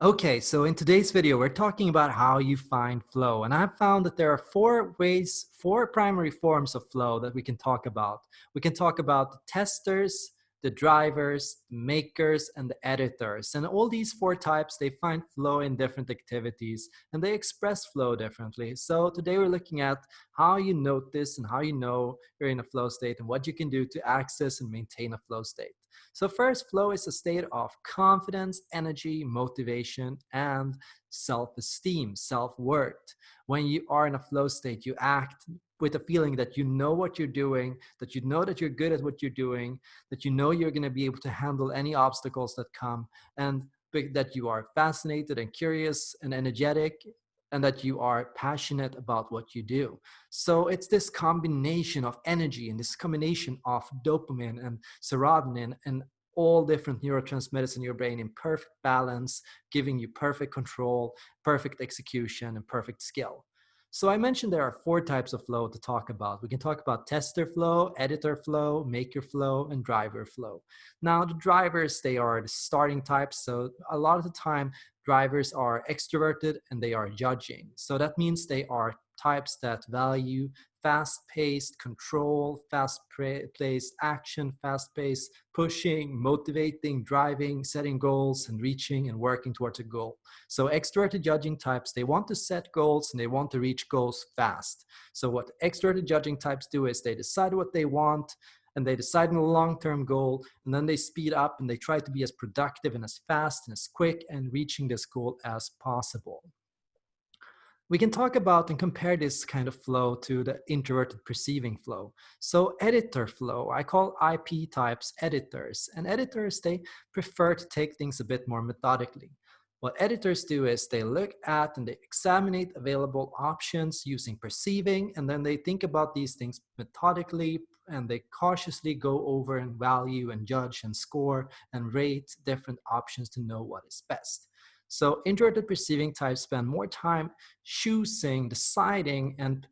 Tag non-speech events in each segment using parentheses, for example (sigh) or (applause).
Okay, so in today's video, we're talking about how you find flow. And I've found that there are four ways, four primary forms of flow that we can talk about. We can talk about the testers, the drivers, makers, and the editors. And all these four types, they find flow in different activities and they express flow differently. So today we're looking at how you notice and how you know you're in a flow state and what you can do to access and maintain a flow state. So first, flow is a state of confidence, energy, motivation, and self-esteem, self-worth. When you are in a flow state, you act with a feeling that you know what you're doing, that you know that you're good at what you're doing, that you know you're going to be able to handle any obstacles that come, and that you are fascinated and curious and energetic and that you are passionate about what you do. So it's this combination of energy and this combination of dopamine and serotonin and all different neurotransmitters in your brain in perfect balance, giving you perfect control, perfect execution, and perfect skill. So I mentioned there are four types of flow to talk about. We can talk about tester flow, editor flow, maker flow, and driver flow. Now the drivers, they are the starting types. So a lot of the time drivers are extroverted and they are judging. So that means they are types that value fast-paced control, fast-paced action, fast-paced pushing, motivating, driving, setting goals and reaching and working towards a goal. So extroverted judging types, they want to set goals and they want to reach goals fast. So what extroverted judging types do is they decide what they want and they decide on a long-term goal and then they speed up and they try to be as productive and as fast and as quick and reaching this goal as possible we can talk about and compare this kind of flow to the introverted perceiving flow. So editor flow, I call IP types editors. And editors, they prefer to take things a bit more methodically. What editors do is they look at and they examine available options using perceiving, and then they think about these things methodically, and they cautiously go over and value and judge and score and rate different options to know what is best. So introverted perceiving types spend more time choosing, deciding, and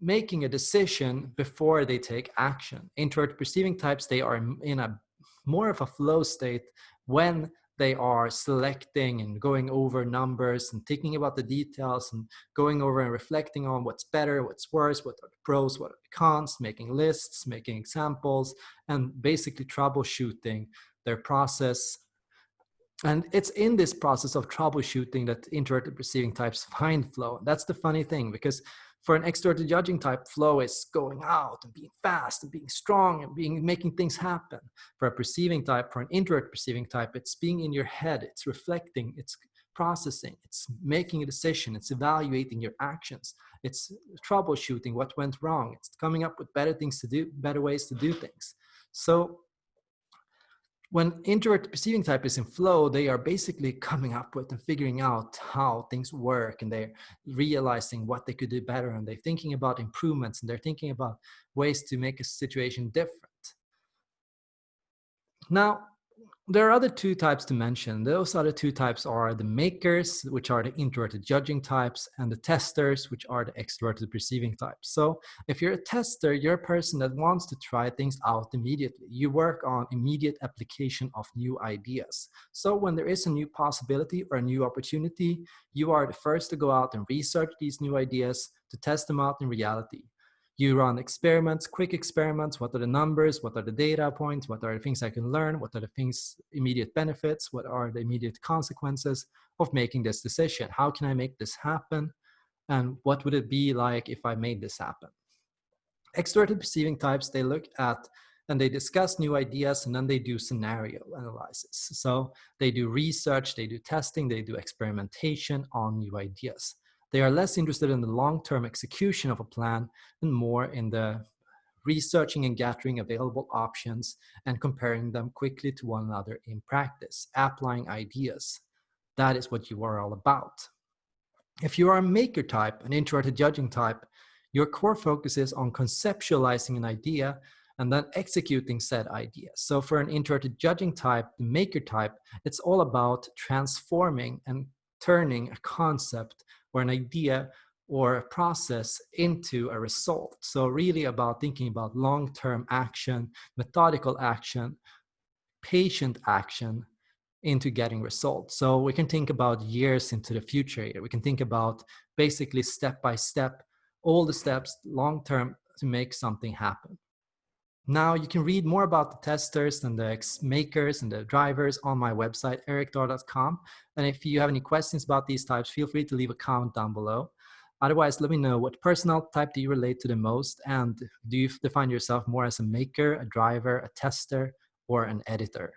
making a decision before they take action. Introverted perceiving types, they are in a more of a flow state when they are selecting and going over numbers and thinking about the details and going over and reflecting on what's better, what's worse, what are the pros, what are the cons, making lists, making examples, and basically troubleshooting their process and it's in this process of troubleshooting that introverted perceiving types (laughs) find flow. That's the funny thing because for an extroverted judging type, flow is going out and being fast and being strong and being making things happen. For a perceiving type, for an introvert perceiving type, it's being in your head, it's reflecting, it's processing, it's making a decision, it's evaluating your actions, it's troubleshooting what went wrong, it's coming up with better things to do, better ways to do things. So when introvert perceiving type is in flow, they are basically (laughs) coming up with and figuring out how things work and they're realizing what they could do better and they're thinking about improvements and they're thinking about ways to make a situation different. Now, there are other two types to mention. Those other two types are the makers, which are the introverted judging types, and the testers, which are the extroverted perceiving types. So if you're a tester, you're a person that wants to try things out immediately. You work on immediate application of new ideas. So when there is a new possibility or a new opportunity, you are the first to go out and research these new ideas to test them out in reality. You run experiments, quick experiments. What are the numbers? What are the data points? What are the things I can learn? What are the things, immediate benefits? What are the immediate consequences of making this decision? How can I make this happen? And what would it be like if I made this happen? Extroverted perceiving types, they look at and they discuss new ideas and then they do scenario analysis. So they do research, they do testing, they do experimentation on new ideas. They are less interested in the long-term execution of a plan and more in the researching and gathering available options and comparing them quickly to one another in practice, applying ideas. That is what you are all about. If you are a maker type, an introverted judging type, your core focus is on conceptualizing an idea and then executing said idea. So for an introverted judging type, the maker type, it's all about transforming and turning a concept or an idea or a process into a result. So really about thinking about long-term action, methodical action, patient action into getting results. So we can think about years into the future. We can think about basically step by step, all the steps long term to make something happen. Now you can read more about the testers and the makers and the drivers on my website, erikdahl.com. And if you have any questions about these types, feel free to leave a comment down below. Otherwise, let me know what personal type do you relate to the most and do you define yourself more as a maker, a driver, a tester, or an editor?